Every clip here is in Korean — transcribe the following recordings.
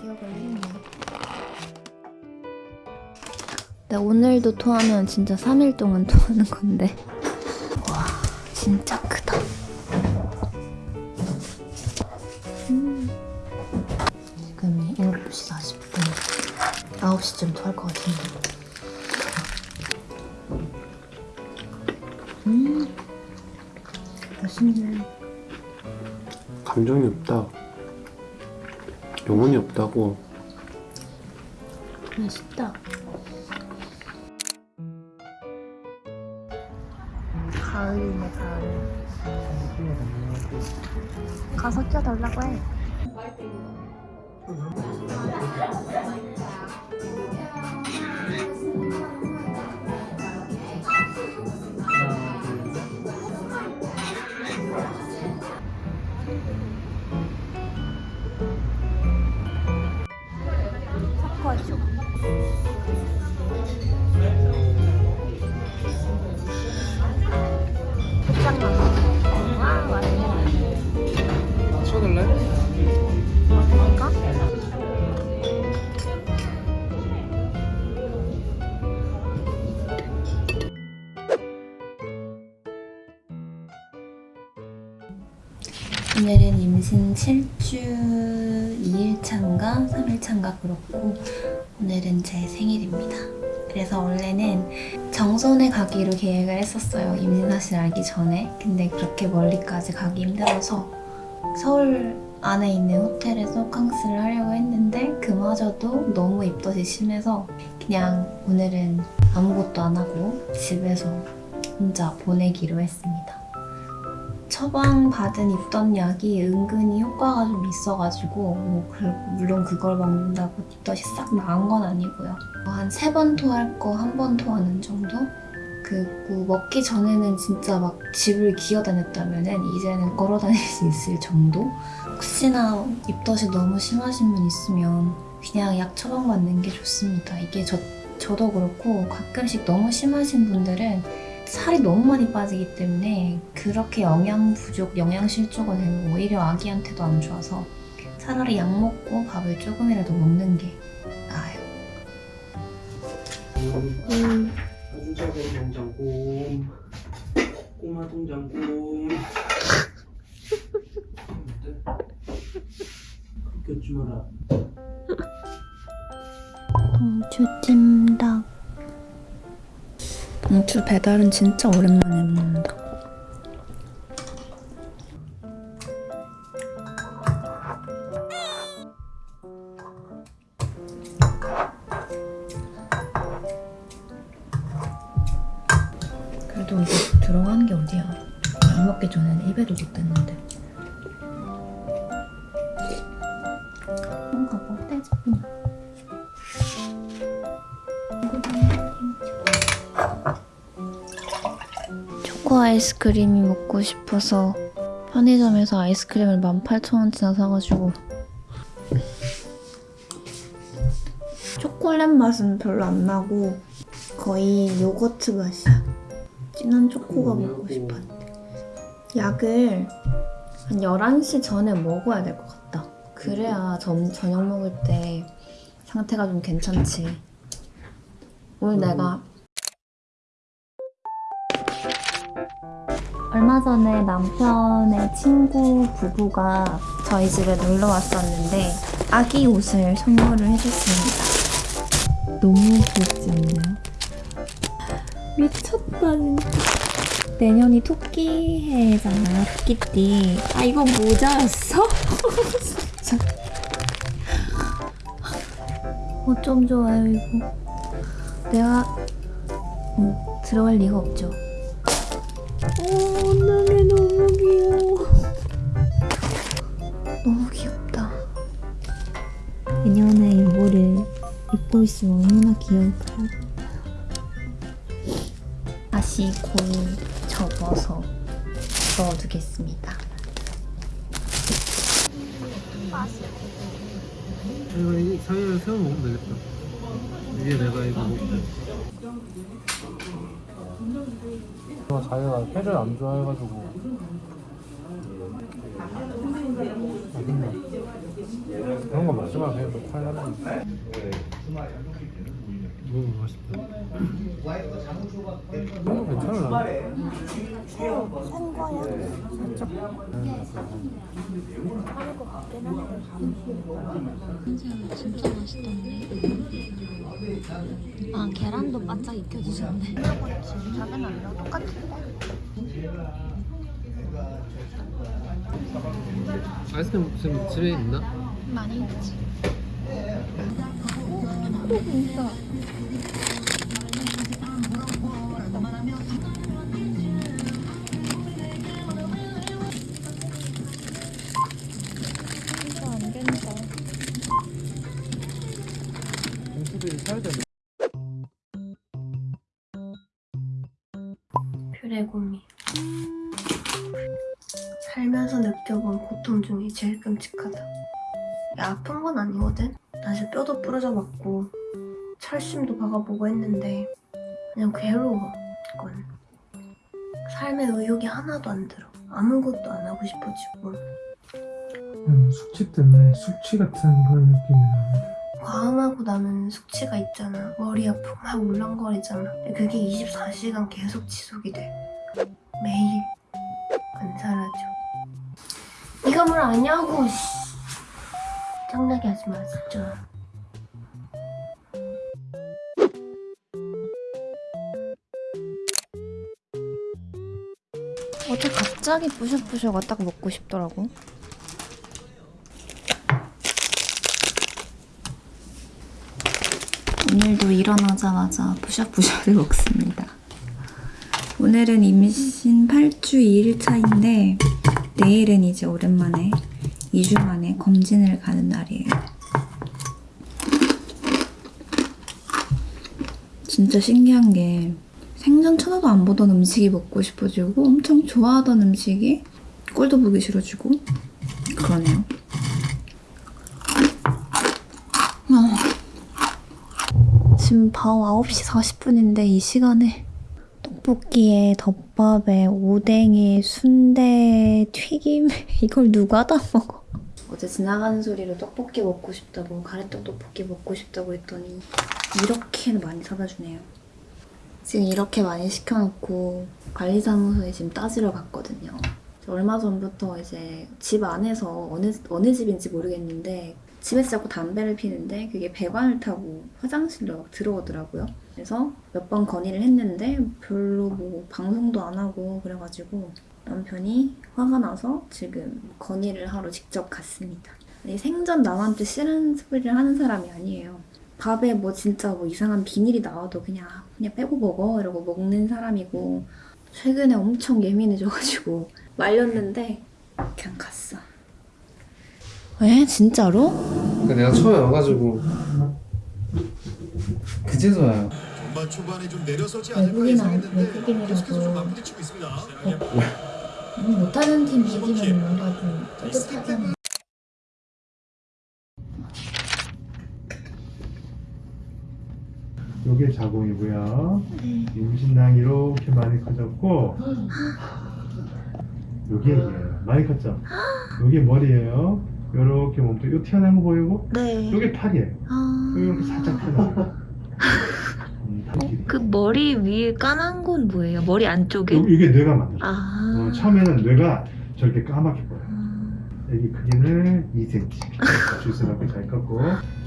기억을 했네. 나 오늘도 토하면 진짜 3일 동안 토하는 건데. 와, 진짜 크다. 9시쯤 토할 것 같은데. 음. 맛있네. 감정이 없다. 영혼이 없다고. 맛있다. 가을이네 가을. 가서 껴달라고 해. Mm -hmm. yeah. Yeah. Yeah. Yeah. Yeah. Yeah. Yeah. 오늘은 임신 7주 2일차인가 3일차인가 그렇고 오늘은 제 생일입니다. 그래서 원래는 정선에 가기로 계획을 했었어요. 임신 사실 알기 전에. 근데 그렇게 멀리까지 가기 힘들어서 서울 안에 있는 호텔에서 호캉스를 하려고 했는데 그마저도 너무 입덧이 심해서 그냥 오늘은 아무것도 안 하고 집에서 혼자 보내기로 했습니다. 처방 받은 입덧 약이 은근히 효과가 좀 있어가지고 뭐 그- 물론 그걸 먹는다고 입덧이 싹 나은 건 아니고요. 한 세 번 토할 거 한 번 토하는 정도? 그리고 먹기 전에는 진짜 막 집을 기어다녔다면은 이제는 걸어 다닐 수 있을 정도? 혹시나 입덧이 너무 심하신 분 있으면 그냥 약 처방받는 게 좋습니다. 이게 저, 저도 그렇고 가끔씩 너무 심하신 분들은 살이 너무 많이 빠지기 때문에 그렇게 영양 부족, 영양 실조가 되면 오히려 아기한테도 안 좋아서 차라리 약 먹고 밥을 조금이라도 먹는 게 나아요. 음. 아주 작은 동장곰. 꼬마 동장곰. 그렇게 주마라. 봉추 찜닭 봉추 배달은 진짜 오랜만에 먹는다. 그래도 이게 들어간 게 어디야? 안 먹기 전에는 입에도 못 댔는데 아이스크림이 먹고 싶어서 편의점에서 아이스크림을 18,000원치나 사가지고. 초콜릿 맛은 별로 안 나고 거의 요거트 맛이야 진한 초코가 먹고 싶었는데. 약을 한 11시 전에 먹어야 될 것 같다. 그래야 점, 저녁 먹을 때 상태가 좀 괜찮지. 오늘 내가 얼마 전에 남편의 친구 부부가 저희 집에 놀러 왔었는데 아기 옷을 선물을 해줬습니다. 너무 귀엽지 않나요? 미쳤다 진짜. 내년이 토끼해잖아요. 토끼띠. 아 이건 모자였어? 진짜. 어쩜 좋아요 이거. 내가 어, 들어갈 리가 없죠. 귀엽다. 내년에 이모를 입고 있으면 얼마나 귀여울까요? 다시 고이 접어서 넣어두겠습니다. 이거 이 사이에 세워 먹으면 되겠다. 이게 내가 이거 먹고 자기가 회를 안 좋아해가지고. 그런 거 먹지 마 그냥 너 팔려면 음 맛있다 이거 괜찮을라 진짜 맛있던데. 아 계란도 바짝 익혀주셨네. 작은 아니랑 똑같은데? 아이스크림 지금 집에 있나? 많이 있지. 오 진짜. 레고미 살면서 느껴본 고통 중에 제일 끔찍하다. 야, 아픈 건 아니거든. 사실 뼈도 부러져 봤고 철심도 박아보고 했는데 그냥 괴로워 이건. 삶의 의욕이 하나도 안 들어. 아무것도 안 하고 싶어지고. 음, 숙취 때문에 숙취 같은 그런 느낌이 나는데 과음하고 나면 숙취가 있잖아. 머리 아프고 막 울렁거리잖아. 그게 24시간 계속 지속이 돼. 매일 안 사라져. 네가 뭘 아냐고 씨. 짱나게 하지 마 진짜. 어제 갑자기 부셔부셔가 딱 먹고 싶더라고. 오늘도 일어나자마자 부셔부셔를 먹습니다. 오늘은 임신 8주 2일차인데 내일은 이제 오랜만에 2주 만에 검진을 가는 날이에요. 진짜 신기한 게 생전 쳐다도 안 보던 음식이 먹고 싶어지고 엄청 좋아하던 음식이 꼴도 보기 싫어지고 그러네요. 아, 지금 밤 9시 40분인데 이 시간에 떡볶이에 덮밥에 오뎅에 순대 튀김 이걸 누가 다 먹어? 어제 지나가는 소리로 떡볶이 먹고 싶다고 가래떡 떡볶이 먹고 싶다고 했더니 이렇게는 많이 사다 주네요. 지금 이렇게 많이 시켜놓고 관리사무소에 지금 따지러 갔거든요. 얼마 전부터 이제 집 안에서 어느, 어느 집인지 모르겠는데 집에서 자꾸 담배를 피는데 그게 배관을 타고 화장실로 막 들어오더라고요. 그래서 몇 번 건의를 했는데 별로 뭐 방송도 안 하고 그래가지고 남편이 화가 나서 지금 건의를 하러 직접 갔습니다. 생전 남한테 싫은 소리를 하는 사람이 아니에요. 밥에 뭐 진짜 뭐 이상한 비닐이 나와도 그냥 그냥 빼고 먹어 이러고 먹는 사람이고 최근에 엄청 예민해져가지고 말렸는데 그냥 갔어. 에? 진짜로? 그러니까 내가 처음에 와가지고 그제서야 전반 초반에 좀 내려서지 않을까 외국인 아니- 예상했는데 외국인이라서. 계속해서 좀 맞부딪히고 있습니다. 못하는 팀 이기면 뭔가 좀 뿌듯하잖아. 요게 자궁이고요. 임신낭 이렇게 많이 커졌고 요게 얘예요. 많이 컸죠? 요게 머리예요. 요렇게 몸통 요 튀어나온 거 보이고 네. 요게 팔이에요. 아... 요렇게 살짝 튀어나와요. 음, 팔그 머리 위에 까만 건 뭐예요? 머리 안쪽에? 요- 이게 뇌가 만들어. 아. 어, 처음에는 뇌가 저렇게 까맣게 보여요. 음. 여기 크기는 2cm. 주스럽게 잘 컸고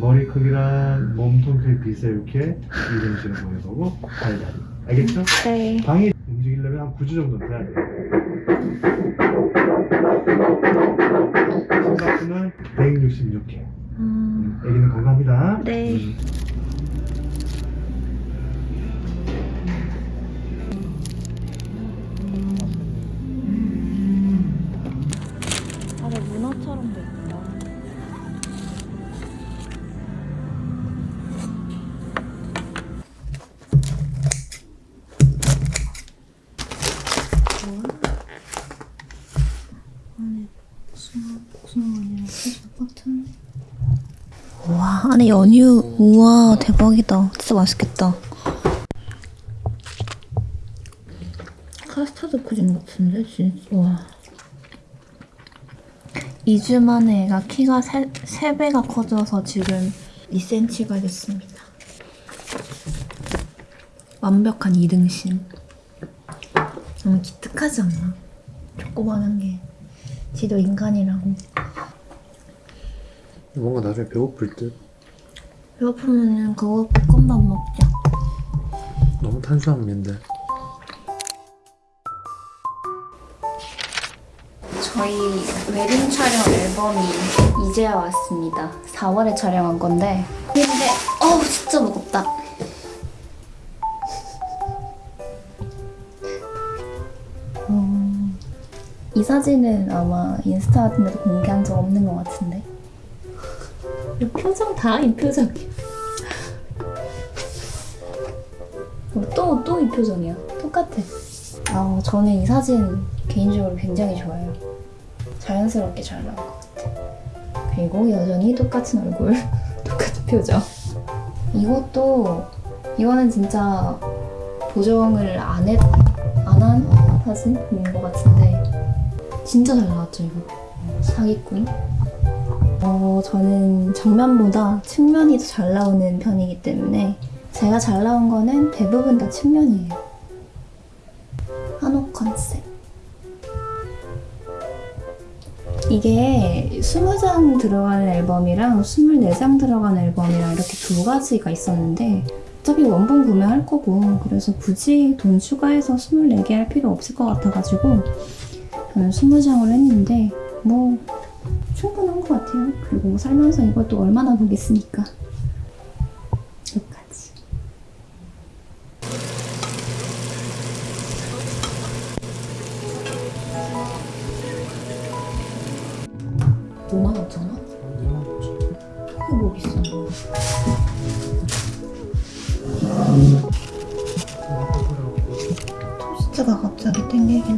머리 크기랑 몸통 크기 비슷해 이렇게 이런 식으로 보여보고 다리다리. 알겠죠? 네. 방이 움직이려면 한 9주 정도는 돼야 돼요. 심박수는 166회. 음. 아기는 건강합니다. 네. 음. 와. 안에 연유. 우와 대박이다. 진짜 맛있겠다. 카스타드 크림 같은데 진짜. 와. 2주 만에 애가 키가 3, 3배가 커져서 지금 2cm가 됐습니다. 완벽한 이등신 너무 기특하지 않나? 조그만한 게 지도 인간이라고. 뭔가 나중에 배고플 듯. 배고프면 그거 볶음밥 먹자. 너무 탄수화물인데. 저희 웨딩 촬영 앨범이 이제야 왔습니다. 4월에 촬영한 건데. 근데 어우 진짜 무겁다. 어, 이 사진은 아마 인스타 같은 데도 공개한 적 없는 것 같은데. 이 표정 다 이 표정이야 또 또 이 표정이야? 똑같아. 아 저는 이 사진 개인적으로 굉장히 좋아요. 자연스럽게 잘 나온 것 같아. 그리고 여전히 똑같은 얼굴 똑같은 표정. 이것도 이거는 진짜 보정을 안 했, 안한 사진인 것 같은데 진짜 잘 나왔죠 이거? 사기꾼 어, 저는 정면보다 측면이 더 잘 나오는 편이기 때문에 제가 잘 나온 거는 대부분 다 측면이에요. 한옥 컨셉. 이게 20장 들어가는 앨범이랑 24장 들어가는 앨범이랑 이렇게 두 가지가 있었는데 어차피 원본 구매할 거고 그래서 굳이 돈 추가해서 24개 할 필요 없을 것 같아가지고 저는 20장을 했는데 뭐 충분한 것 같아요. 그리고 살면서 이것도 얼마나 보겠습니까 토스트가 갑자기 땡기긴